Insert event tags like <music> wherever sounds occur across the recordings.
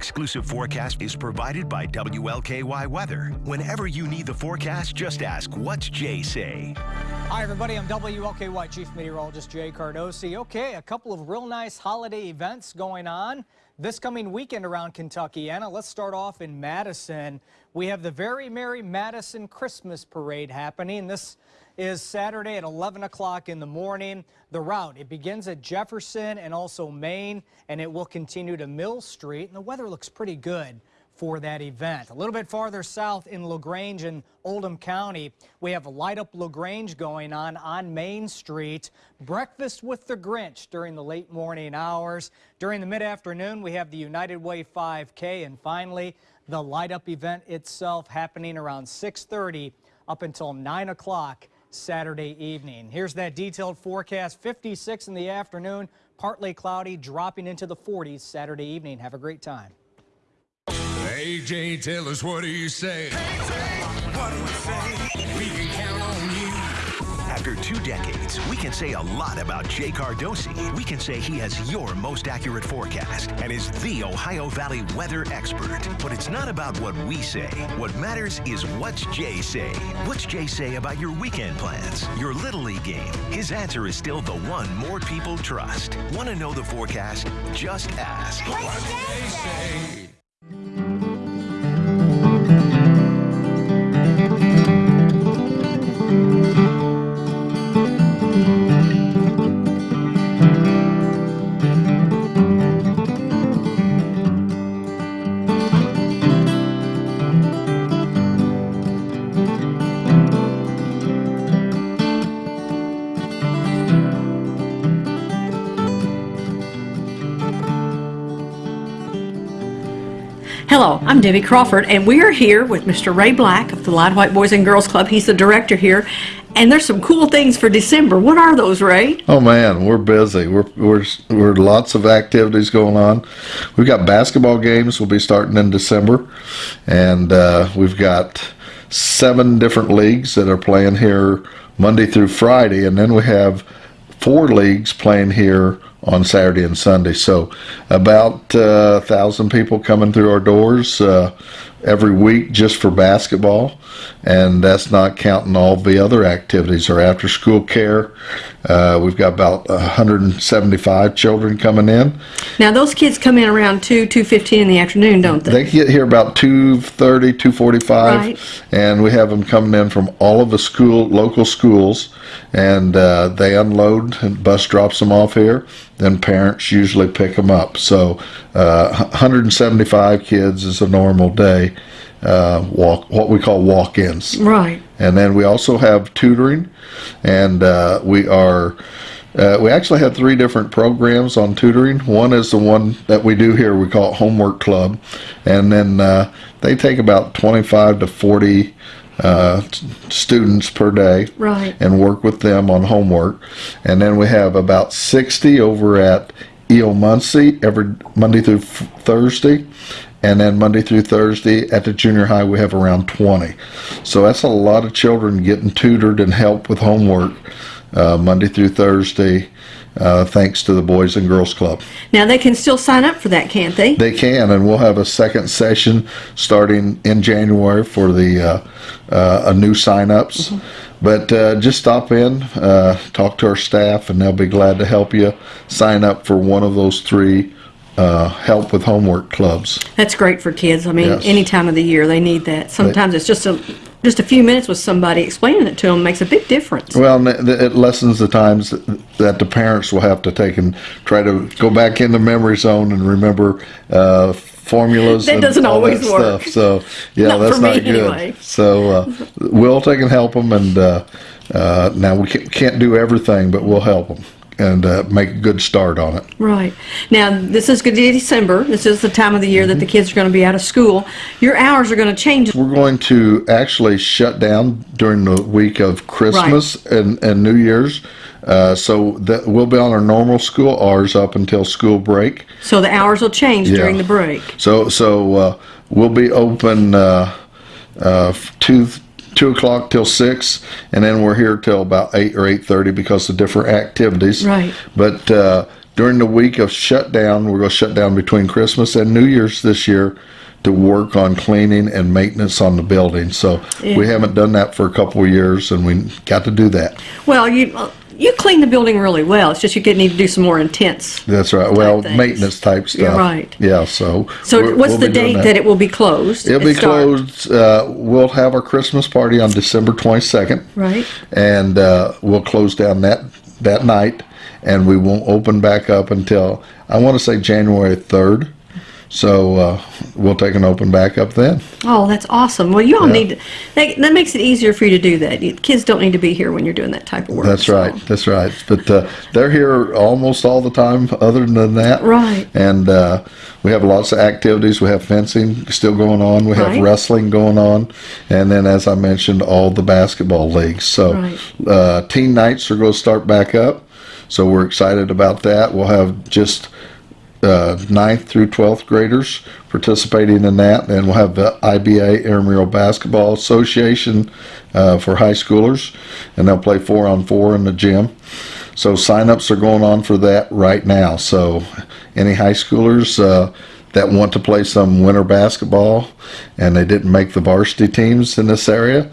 exclusive forecast is provided by WLKY Weather. Whenever you need the forecast, just ask, What's Jay say? Hi, everybody. I'm WLKY Chief Meteorologist Jay Cardosi. Okay, a couple of real nice holiday events going on this coming weekend around Kentuckiana, let's start off in Madison. We have the Very Merry Madison Christmas Parade happening. This is Saturday at 11 o'clock in the morning. The route, it begins at Jefferson and also Main, and it will continue to Mill Street. And the weather looks pretty good for that event. A little bit farther south in LaGrange and Oldham County, we have a Light Up LaGrange going on on Main Street. Breakfast with the Grinch during the late morning hours. During the mid-afternoon, we have the United Way 5K. And finally, the Light Up event itself happening around 6.30 up until 9 o'clock Saturday evening. Here's that detailed forecast. 56 in the afternoon, partly cloudy, dropping into the 40s Saturday evening. Have a great time. Hey, Jay, tell us what do you say? Hey, what do you say? We can count on you. After two decades, we can say a lot about Jay Cardosi. We can say he has your most accurate forecast and is the Ohio Valley weather expert. But it's not about what we say. What matters is what's Jay say. What's Jay say about your weekend plans, your Little League game? His answer is still the one more people trust. Want to know the forecast? Just ask. What's Jay say? Hello, I'm Debbie Crawford, and we are here with Mr. Ray Black of the Lide White Boys and Girls Club. He's the director here, and there's some cool things for December. What are those, Ray? Oh man, we're busy. We're we're we're lots of activities going on. We've got basketball games. We'll be starting in December, and uh, we've got seven different leagues that are playing here Monday through Friday, and then we have four leagues playing here on Saturday and Sunday. So about uh, a thousand people coming through our doors uh, every week just for basketball. And that's not counting all the other activities. Our after school care, uh, we've got about 175 children coming in. Now those kids come in around 2, 2.15 in the afternoon, don't they? They get here about 2.30, 2.45. Right. And we have them coming in from all of the school, local schools. And uh, they unload and bus drops them off here. Then parents usually pick them up. So uh, 175 kids is a normal day uh, walk what we call walk-ins Right. and then we also have tutoring and uh, we are uh, we actually have three different programs on tutoring one is the one that we do here we call it homework club and then uh, they take about 25 to 40 uh, students per day Right. and work with them on homework and then we have about 60 over at EO Muncie every Monday through Thursday and then Monday through Thursday at the junior high we have around 20 so that's a lot of children getting tutored and help with homework uh, Monday through Thursday uh, thanks to the Boys and Girls Club. Now they can still sign up for that, can't they? they can and we'll have a second session starting in January for the uh, uh, a new sign-ups. But uh, just stop in uh, talk to our staff and they'll be glad to help you sign up for one of those three uh, help with homework clubs That's great for kids. I mean, Yes. any time of the year they need that. Sometimes it's just a just a few minutes with somebody explaining it to them makes a big difference. Well, it lessens the times that, the parents will have to take and try to go back in the memory zone and remember uh, formulas. That and doesn't always that work. Stuff. So yeah, Not that's not good. anyway. So uh, we'll take and help them, and uh, uh, now we can't do everything, but we'll help them and uh, make a good start on it. Right. Now, this is good December. This is the time of the year that the kids are going to be out of school. Your hours are going to change. We're going to actually shut down during the week of Christmas and, and New Year's. Uh, so that we'll be on our normal school hours up until school break. So the hours will change Yeah. during the break. So so uh, we'll be open uh, uh, two two o'clock till six, and then we're here till about eight or eight thirty because of different activities. Right. But uh, during the week of shutdown, we're going to shut down between Christmas and New Year's this year to work on cleaning and maintenance on the building. So we haven't done that for a couple of years, and we got to do that. Well, you you clean the building really well. It's just you could need to do some more intense. That's right. Well, things. maintenance type stuff. You're right. Yeah. So. So what's we'll the date that. it will be closed? It'll be start- closed. Uh, we'll have our Christmas party on December 22nd. Right. And uh, we'll close down that that night, and we won't open back up until I want to say January 3rd. So uh, we'll take an open back up then. Oh, that's awesome. Well, you all Yeah. need to, that, that makes it easier for you to do that. You, kids don't need to be here when you're doing that type of work. That's so. right. That's right. But uh, they're here almost all the time. Other than that, Right. And uh, we have lots of activities. We have fencing still going on. We have Right. wrestling going on, and then as I mentioned, all the basketball leagues. So Right. uh, teen nights are going to start back up. So we're excited about that. We'll have just uh, 9th through 12th graders participating in that. And we'll have the IBA Intramural Basketball Association uh, for high schoolers, and they'll play four on four in the gym. So sign-ups are going on for that right now. So any high schoolers uh, that want to play some winter basketball and they didn't make the varsity teams in this area,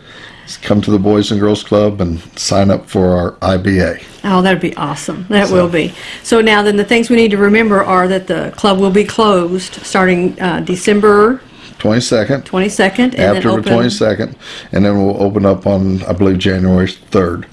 come to the Boys and Girls Club and sign up for our IBA. Oh, that'd be awesome. That will be. So now then the things we need to remember are that the club will be closed starting uh, December 22nd. 22nd and then after the open, 22nd, and then we'll open up on, I believe, January 3rd.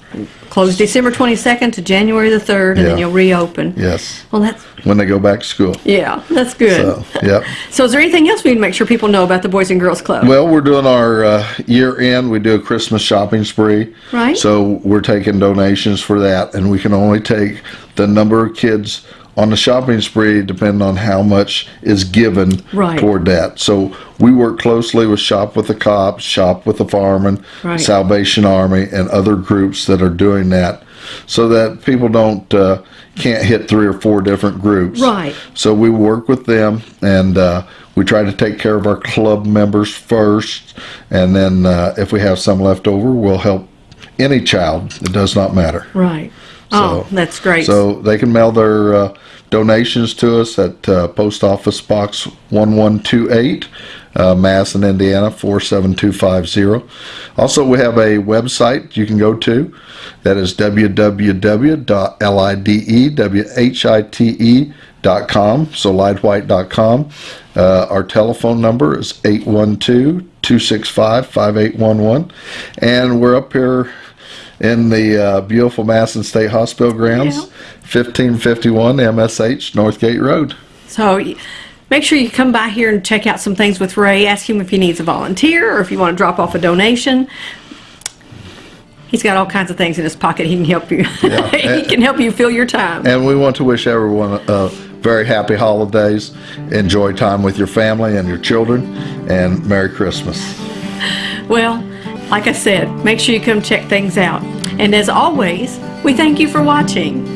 close December 22nd to January the 3rd and then Yeah. you'll reopen. Yes, Well, that's, when they go back to school. yeah, that's good. So, yep. So is there anything else we need to make sure people know about the Boys and Girls Club? Well, we're doing our uh, year end. We do a Christmas shopping spree. Right. So we're taking donations for that, and we can only take the number of kids on the shopping spree depending on how much is given Right. toward that. So we work closely with Shop with the Cops, Shop with the Firemen, Right. Salvation Army, and other groups that are doing that, so that people don't uh, can't hit three or four different groups. Right. So we work with them and uh, we try to take care of our club members first. And then uh, if we have some left over, we'll help any child. It does not matter. right. Oh, So- that's great. So they can mail their uh, donations to us at uh, Post Office Box 1128, uh, Madison, Indiana 47250. Also, we have a website you can go to that is www.lidewhite.com, so lidewhite.com. Uh, our telephone number is 812 265 5811. And we're up here in the uh, beautiful Madison State Hospital grounds, Yeah. 1551 MSH Northgate Road. So make sure you come by here and check out some things with Ray. Ask him if he needs a volunteer or if you want to drop off a donation. He's got all kinds of things in his pocket. He can help you. <laughs> he can help you fill your time. And we want to wish everyone a very happy holidays. Enjoy time with your family and your children, and Merry Christmas. Well, like I said, make sure you come check things out. And as always, we thank you for watching.